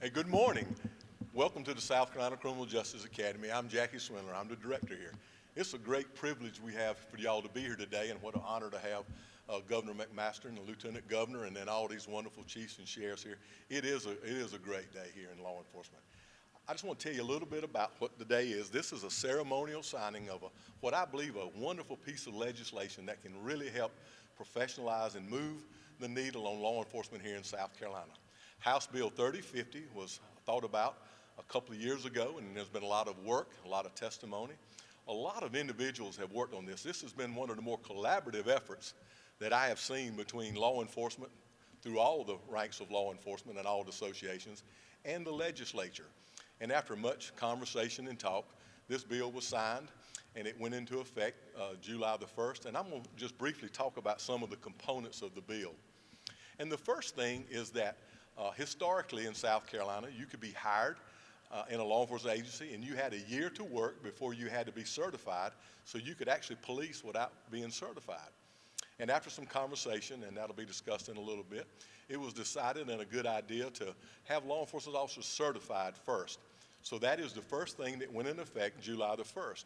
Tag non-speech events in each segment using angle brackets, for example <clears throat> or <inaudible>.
Hey, good morning. Welcome to the South Carolina Criminal Justice Academy. I'm Jackie Swindler. I'm the director here. It's a great privilege we have for y'all to be here today, and what an honor to have uh, Governor McMaster and the Lieutenant Governor, and then all these wonderful chiefs and sheriffs here. It is a it is a great day here in law enforcement. I just want to tell you a little bit about what the day is. This is a ceremonial signing of a, what I believe a wonderful piece of legislation that can really help professionalize and move the needle on law enforcement here in South Carolina. House Bill 3050 was thought about a couple of years ago, and there's been a lot of work, a lot of testimony. A lot of individuals have worked on this. This has been one of the more collaborative efforts that I have seen between law enforcement through all the ranks of law enforcement and all the associations and the legislature. And after much conversation and talk, this bill was signed and it went into effect uh, July the 1st. And I'm going to just briefly talk about some of the components of the bill. And the first thing is that uh, historically in South Carolina, you could be hired uh, in a law enforcement agency and you had a year to work before you had to be certified so you could actually police without being certified. And after some conversation, and that'll be discussed in a little bit, it was decided and a good idea to have law enforcement officers certified first. So that is the first thing that went into effect July the 1st.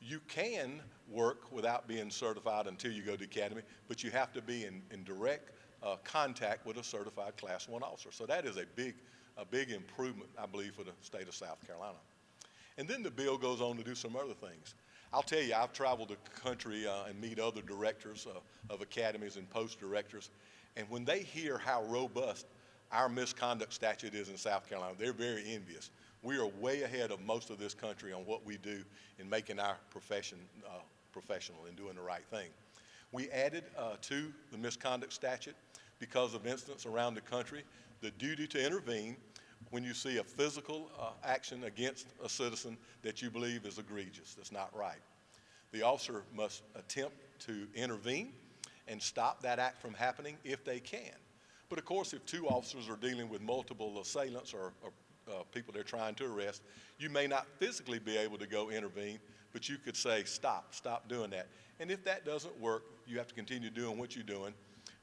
You can work without being certified until you go to academy, but you have to be in, in direct uh, contact with a certified class one officer. So that is a big, a big improvement, I believe, for the state of South Carolina. And then the bill goes on to do some other things. I'll tell you, I've traveled the country uh, and meet other directors uh, of academies and post directors, and when they hear how robust our misconduct statute is in South Carolina, they're very envious. We are way ahead of most of this country on what we do in making our profession uh, professional and doing the right thing. We added uh, to the misconduct statute because of incidents around the country the duty to intervene when you see a physical uh, action against a citizen that you believe is egregious, that's not right. The officer must attempt to intervene and stop that act from happening if they can. But of course, if two officers are dealing with multiple assailants or, or uh, people they're trying to arrest, you may not physically be able to go intervene, but you could say, stop, stop doing that. And if that doesn't work, you have to continue doing what you're doing,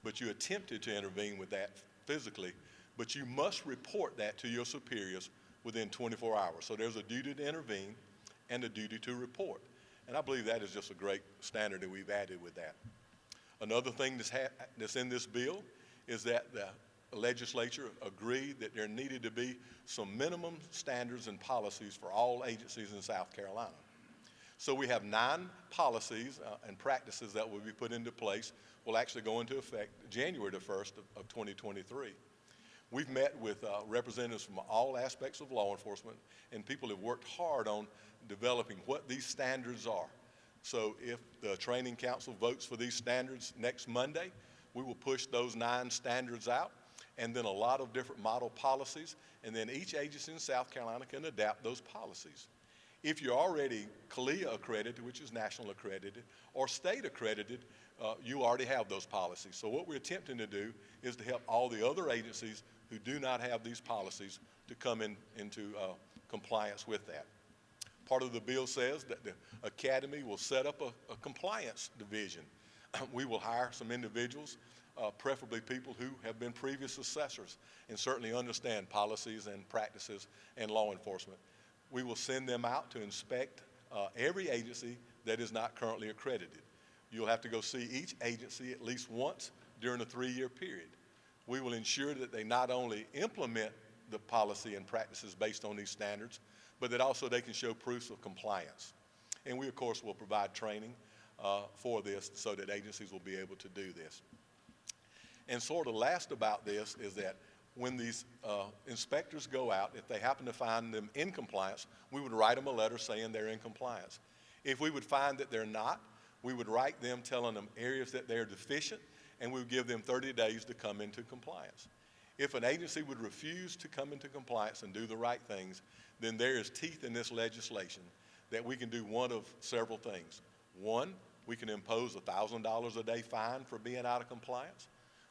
but you attempted to intervene with that physically, but you must report that to your superiors within 24 hours. So there's a duty to intervene and a duty to report. And I believe that is just a great standard that we've added with that. Another thing that's, that's in this bill is that the legislature agreed that there needed to be some minimum standards and policies for all agencies in South Carolina. So we have nine policies uh, and practices that will be put into place, will actually go into effect January the 1st of, of 2023. We've met with uh, representatives from all aspects of law enforcement, and people have worked hard on developing what these standards are. So if the training council votes for these standards next Monday, we will push those nine standards out, and then a lot of different model policies, and then each agency in South Carolina can adapt those policies. If you're already CALEA accredited, which is national accredited, or state accredited, uh, you already have those policies. So what we're attempting to do is to help all the other agencies who do not have these policies to come in, into uh, compliance with that. Part of the bill says that the academy will set up a, a compliance division. <clears throat> we will hire some individuals, uh, preferably people who have been previous assessors and certainly understand policies and practices and law enforcement. We will send them out to inspect uh, every agency that is not currently accredited. You'll have to go see each agency at least once during a three-year period we will ensure that they not only implement the policy and practices based on these standards, but that also they can show proofs of compliance. And we, of course, will provide training uh, for this so that agencies will be able to do this. And sort of last about this is that when these uh, inspectors go out, if they happen to find them in compliance, we would write them a letter saying they're in compliance. If we would find that they're not, we would write them telling them areas that they're deficient and we would give them 30 days to come into compliance. If an agency would refuse to come into compliance and do the right things, then there is teeth in this legislation that we can do one of several things. One, we can impose a $1,000 a day fine for being out of compliance.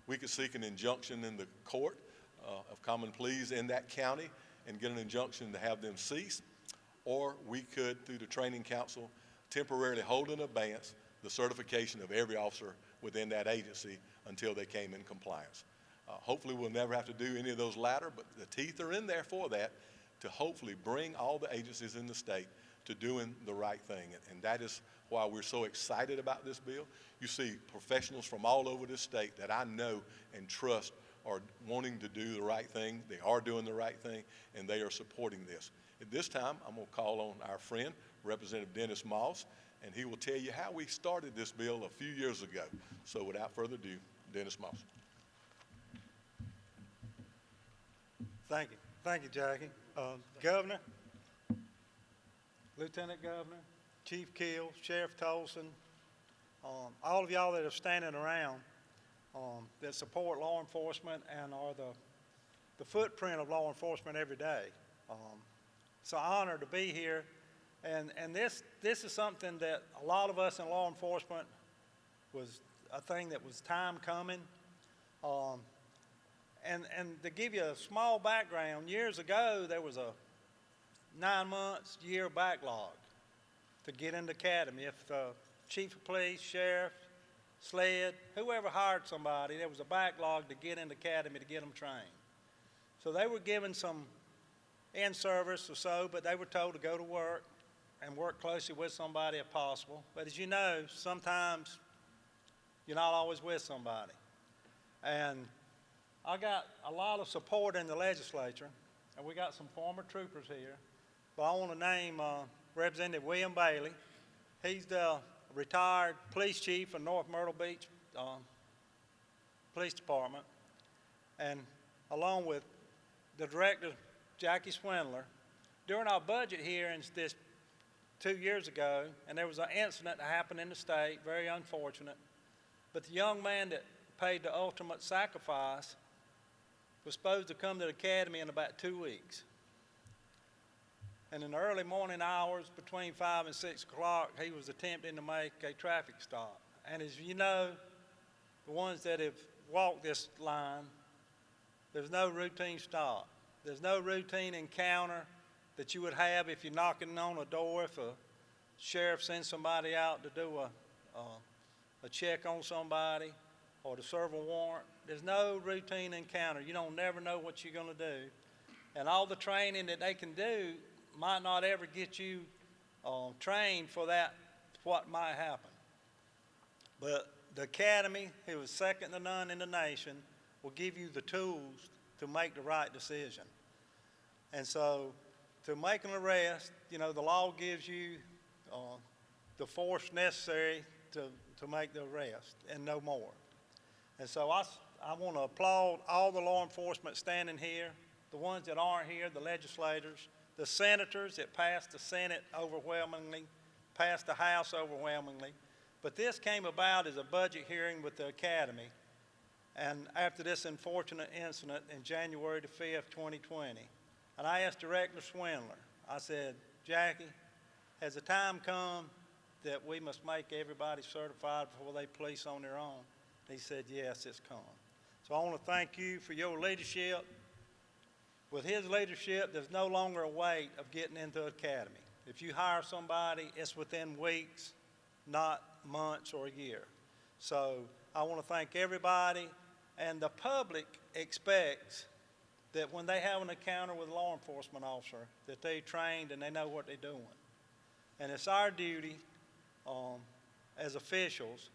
We could seek an injunction in the court of common pleas in that county and get an injunction to have them cease. Or we could, through the training council, temporarily hold in abeyance the certification of every officer within that agency until they came in compliance. Uh, hopefully, we'll never have to do any of those latter, but the teeth are in there for that to hopefully bring all the agencies in the state to doing the right thing. And, and that is why we're so excited about this bill. You see professionals from all over this state that I know and trust are wanting to do the right thing. They are doing the right thing, and they are supporting this. At this time, I'm going to call on our friend, Representative Dennis Moss, and he will tell you how we started this bill a few years ago. So without further ado, Dennis Moss. Thank you. Thank you, Jackie. Uh, Governor, Lieutenant Governor, Chief Keel, Sheriff Tolson, um, all of y'all that are standing around um, that support law enforcement and are the, the footprint of law enforcement every day. Um, it's an honor to be here. And, and this, this is something that a lot of us in law enforcement was a thing that was time coming. Um, and, and to give you a small background, years ago, there was a nine months, year backlog to get into academy. If the chief of police, sheriff, SLED, whoever hired somebody, there was a backlog to get in the academy to get them trained. So they were given some in-service or so, but they were told to go to work and work closely with somebody if possible. But as you know, sometimes you're not always with somebody. And I got a lot of support in the legislature, and we got some former troopers here. But I want to name uh, Representative William Bailey. He's the retired police chief of North Myrtle Beach uh, Police Department, and along with the director, Jackie Swindler, during our budget hearings this two years ago, and there was an incident that happened in the state, very unfortunate, but the young man that paid the ultimate sacrifice was supposed to come to the academy in about two weeks. And in the early morning hours, between 5 and 6 o'clock, he was attempting to make a traffic stop. And as you know, the ones that have walked this line, there's no routine stop. There's no routine encounter that you would have if you're knocking on a door, if a sheriff sends somebody out to do a, a, a check on somebody or to serve a warrant. There's no routine encounter. You don't never know what you're going to do. And all the training that they can do might not ever get you uh, trained for that, what might happen. But the academy, who is second to none in the nation, will give you the tools to make the right decision. And so to make an arrest, you know, the law gives you uh, the force necessary to, to make the arrest and no more. And so I, I want to applaud all the law enforcement standing here, the ones that aren't here, the legislators, the senators that passed the Senate overwhelmingly, passed the House overwhelmingly. But this came about as a budget hearing with the Academy. And after this unfortunate incident in January the 5th, 2020, and I asked Director Swindler, I said, Jackie, has the time come that we must make everybody certified before they police on their own? He said, yes, it's come. So I want to thank you for your leadership. With his leadership, there's no longer a wait of getting into academy. If you hire somebody, it's within weeks, not months or a year. So I want to thank everybody, and the public expects that when they have an encounter with a law enforcement officer, that they're trained and they know what they're doing. And it's our duty um, as officials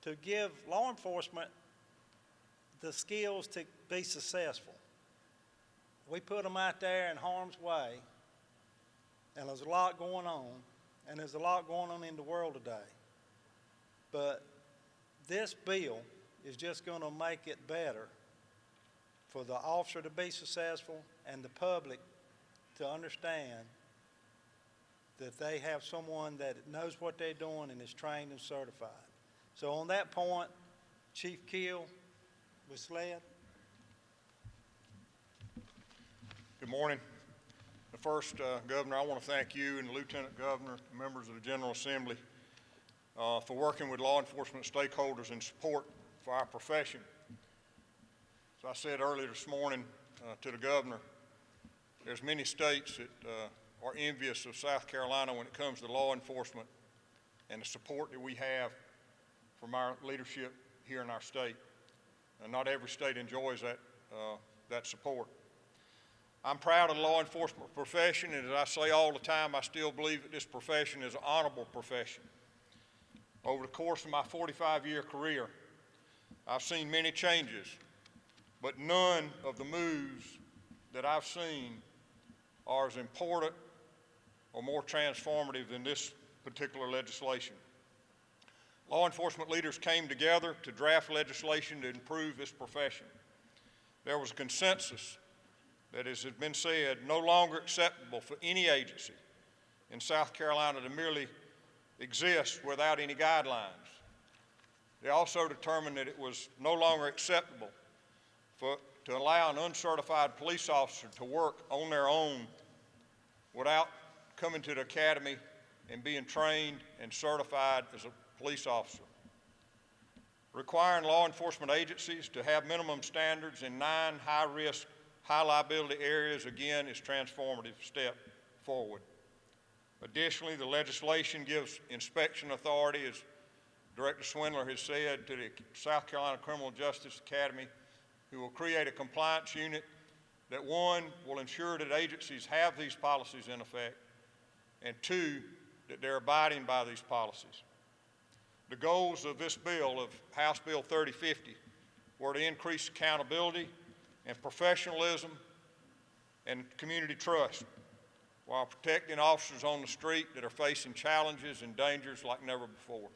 to give law enforcement the skills to be successful. We put them out there in harm's way, and there's a lot going on, and there's a lot going on in the world today. But this bill is just going to make it better for the officer to be successful and the public to understand that they have someone that knows what they're doing and is trained and certified. So on that point, Chief Keel was SLED. Good morning. The First, uh, Governor, I want to thank you and the Lieutenant Governor, members of the General Assembly, uh, for working with law enforcement stakeholders in support for our profession. As I said earlier this morning uh, to the Governor, there's many states that uh, are envious of South Carolina when it comes to law enforcement and the support that we have from our leadership here in our state. and not every state enjoys that, uh, that support. I'm proud of the law enforcement profession, and as I say all the time, I still believe that this profession is an honorable profession. Over the course of my 45-year career, I've seen many changes, but none of the moves that I've seen are as important or more transformative than this particular legislation. Law enforcement leaders came together to draft legislation to improve this profession. There was a consensus that, as has been said, no longer acceptable for any agency in South Carolina to merely exist without any guidelines. They also determined that it was no longer acceptable for, to allow an uncertified police officer to work on their own without coming to the academy and being trained and certified as a police officer. Requiring law enforcement agencies to have minimum standards in nine high-risk, high-liability areas, again, is transformative step forward. Additionally, the legislation gives inspection authority, as Director Swindler has said, to the South Carolina Criminal Justice Academy, who will create a compliance unit that, one, will ensure that agencies have these policies in effect, and two, that they're abiding by these policies. The goals of this bill, of House Bill 3050, were to increase accountability and professionalism and community trust while protecting officers on the street that are facing challenges and dangers like never before.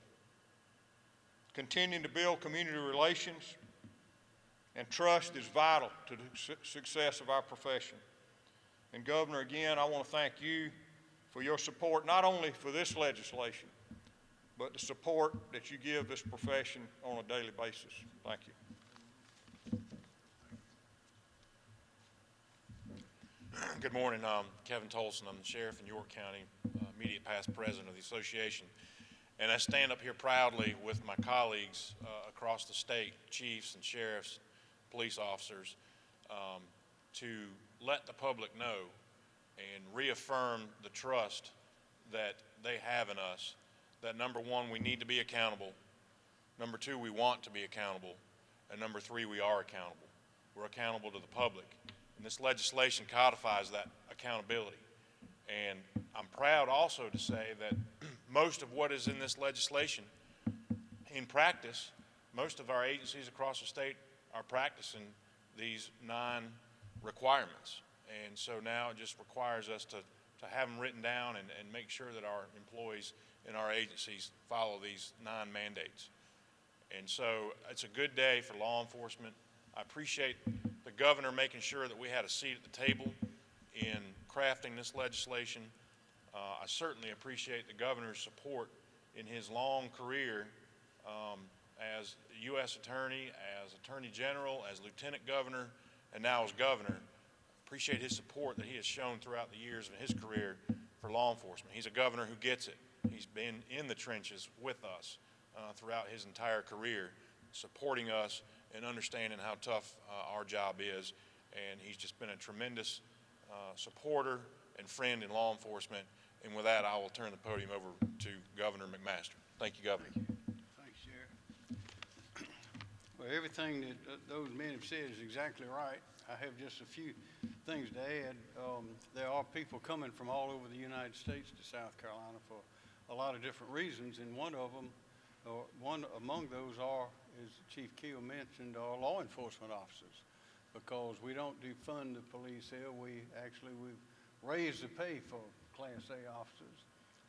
Continuing to build community relations and trust is vital to the su- success of our profession. And Governor, again, I want to thank you for your support, not only for this legislation, but the support that you give this profession on a daily basis. Thank you. Good morning. Um, Kevin Tolson. I'm the sheriff in York County, uh, immediate past president of the association. And I stand up here proudly with my colleagues uh, across the state, chiefs and sheriffs, police officers, um, to let the public know and reaffirm the trust that they have in us. That number one, we need to be accountable. Number two, we want to be accountable. And number three, we are accountable. We're accountable to the public. And this legislation codifies that accountability. And I'm proud also to say that <clears throat> most of what is in this legislation, in practice, most of our agencies across the state are practicing these nine requirements. And so now it just requires us to, to have them written down and, and make sure that our employees in our agencies follow these nine mandates. And so it's a good day for law enforcement. I appreciate the governor making sure that we had a seat at the table in crafting this legislation. Uh, I certainly appreciate the governor's support in his long career um, as U.S. Attorney, as Attorney General, as Lieutenant Governor, and now as Governor. Appreciate his support that he has shown throughout the years of his career for law enforcement. He's a governor who gets it. He's been in the trenches with us uh, throughout his entire career, supporting us and understanding how tough uh, our job is. And he's just been a tremendous uh, supporter and friend in law enforcement. And with that, I will turn the podium over to Governor McMaster. Thank you, Governor. Thanks, Sheriff. Well, everything that uh, those men have said is exactly right. I have just a few things to add. Um, There are people coming from all over the United States to South Carolina for a lot of different reasons, and one of them, or one among those are, as Chief Keel mentioned, are law enforcement officers. Because we don't defund the police here, we actually, we've raised the pay for Class A officers.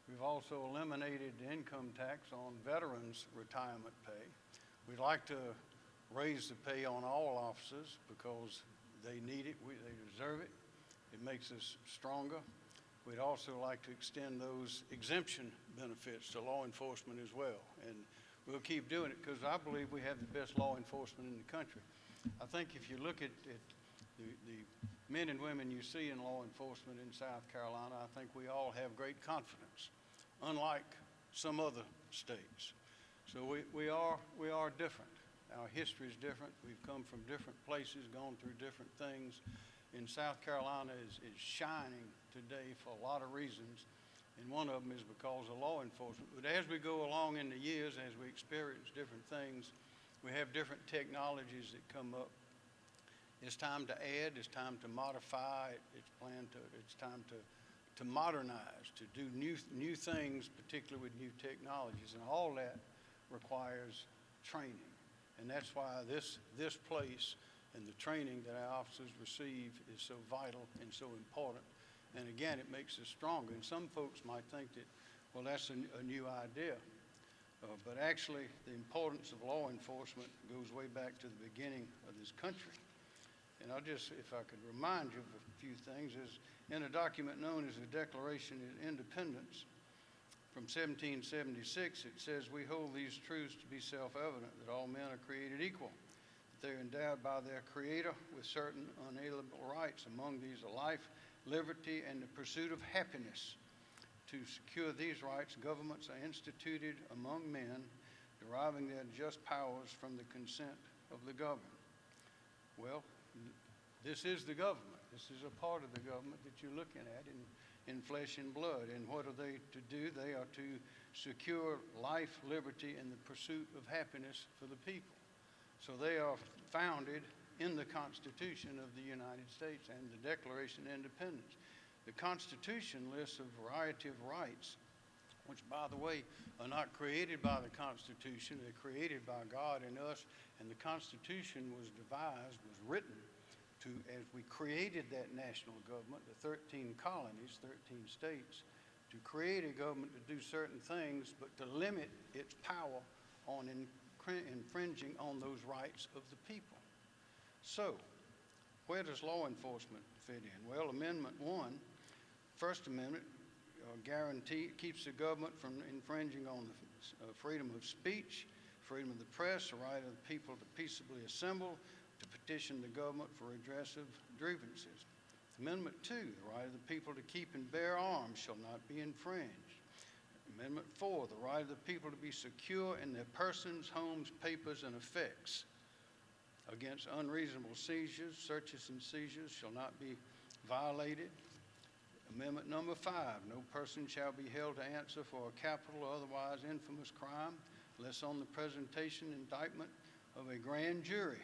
We've also eliminated the income tax on veterans' retirement pay. We'd like to raise the pay on all officers because they need it, we, they deserve it. It makes us stronger. We'd also like to extend those exemption benefits to law enforcement as well. And we'll keep doing it because I believe we have the best law enforcement in the country. I think if you look at, at the, the men and women you see in law enforcement in South Carolina, I think we all have great confidence, unlike some other states. So we, we are, we are different. Our history is different. We've come from different places, gone through different things. And South Carolina is, is shining today for a lot of reasons. And one of them is because of law enforcement. But as we go along in the years, as we experience different things, We have different technologies that come up. It's time to add, it's time to modify, it's planned to, it's time to, to modernize, to do new, new things, particularly with new technologies. And all that requires training. And that's why this, this place and the training that our officers receive is so vital and so important. And again, it makes us stronger. And some folks might think that, well, that's a new idea. Uh, but actually, the importance of law enforcement goes way back to the beginning of this country. And I'll just, if I could remind you of a few things, is in a document known as the Declaration of Independence from 1776, it says, "We hold these truths to be self-evident, that all men are created equal, that they are endowed by their Creator with certain unalienable rights, among these are life, liberty, and the pursuit of happiness. To secure these rights, governments are instituted among men, deriving their just powers from the consent of the governed." Well, this is the government. This is a part of the government that you're looking at in, in flesh and blood. And what are they to do? They are to secure life, liberty, and the pursuit of happiness for the people. So they are founded in the Constitution of the United States and the Declaration of Independence. The Constitution lists a variety of rights, which, by the way, are not created by the Constitution. They're created by God and us. And the Constitution was devised, was written to, as we created that national government, the 13 colonies, 13 states, to create a government to do certain things, but to limit its power on infringing on those rights of the people. So, where does law enforcement fit in? Well, Amendment 1, First Amendment, uh, guarantee, keeps the government from infringing on the uh, freedom of speech, freedom of the press, the right of the people to peaceably assemble, to petition the government for redress of grievances. Amendment 2, the right of the people to keep and bear arms shall not be infringed. Amendment 4, the right of the people to be secure in their persons, homes, papers, and effects against unreasonable seizures, searches and seizures shall not be violated. Amendment number five, no person shall be held to answer for a capital or otherwise infamous crime unless on the presentation indictment of a grand jury.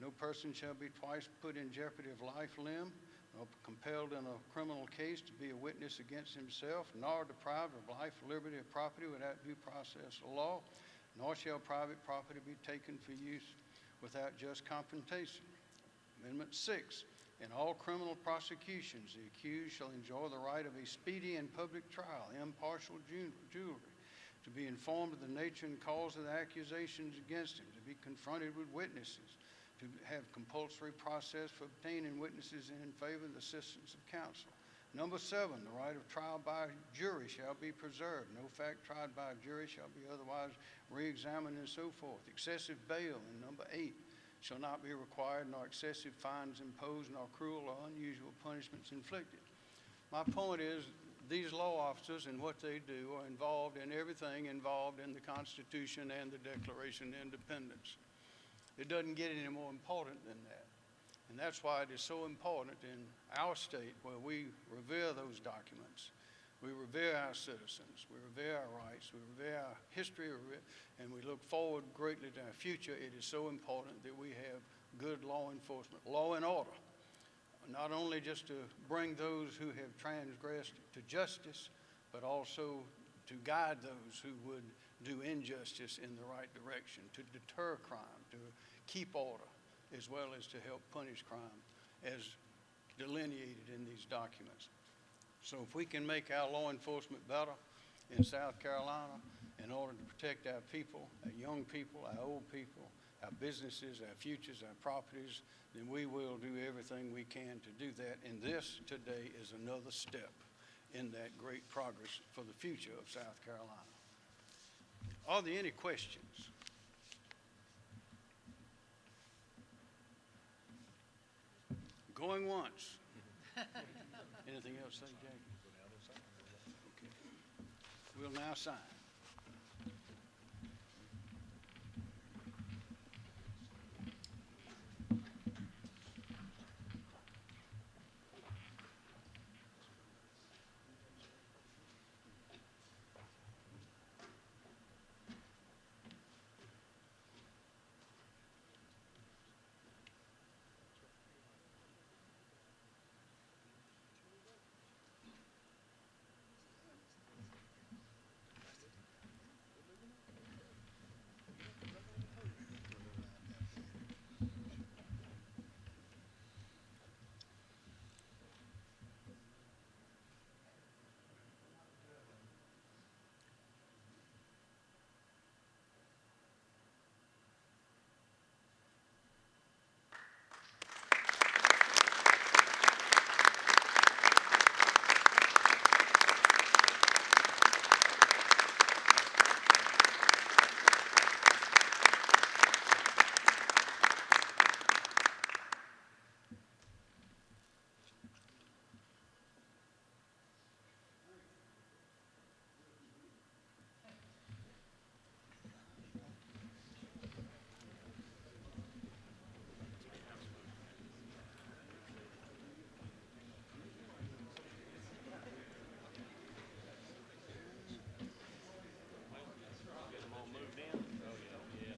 No person shall be twice put in jeopardy of life, limb, nor compelled in a criminal case to be a witness against himself, nor deprived of life, liberty, or property without due process of law, nor shall private property be taken for use without just compensation. Amendment six, in all criminal prosecutions, the accused shall enjoy the right of a speedy and public trial, impartial jury, to be informed of the nature and cause of the accusations against him, to be confronted with witnesses, to have compulsory process for obtaining witnesses in favor of the assistance of counsel. Number seven, the right of trial by jury shall be preserved. No fact tried by a jury shall be otherwise re-examined and so forth. Excessive bail in number eight shall not be required, nor excessive fines imposed, nor cruel or unusual punishments inflicted. My point is, these law officers and what they do are involved in everything involved in the Constitution and the Declaration of Independence. It doesn't get any more important than that. And that's why it is so important in our state where we revere those documents. We revere our citizens, we revere our rights, we revere our history, and we look forward greatly to our future. It is so important that we have good law enforcement, law and order, not only just to bring those who have transgressed to justice, but also to guide those who would do injustice in the right direction, to deter crime, to keep order, as well as to help punish crime as delineated in these documents. So if we can make our law enforcement better in South Carolina in order to protect our people, our young people, our old people, our businesses, our futures, our properties, then we will do everything we can to do that. And this today is another step in that great progress for the future of South Carolina. Are there any questions? Going once. <laughs> Anything else, say, Jackie? Okay. We'll now sign.